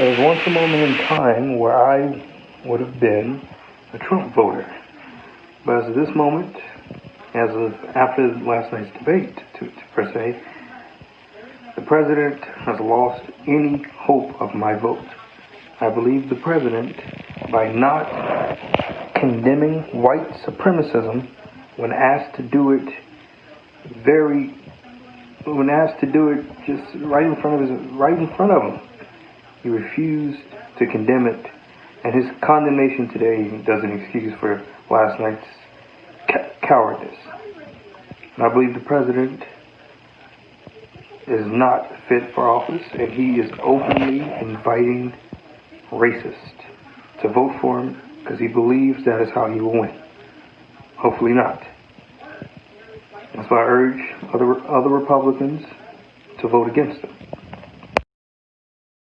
There was once a moment in time where I would have been a Trump voter. But as of this moment, as of after last night's debate, to, to per se, the president has lost any hope of my vote. I believe the president, by not condemning white supremacism when asked to do it very when asked to do it just right in front of his right in front of him he refused to condemn it. And his condemnation today doesn't excuse for last night's cowardice. And I believe the president is not fit for office and he is openly inviting racists to vote for him because he believes that is how he will win. Hopefully not. That's why I urge other other Republicans to vote against him.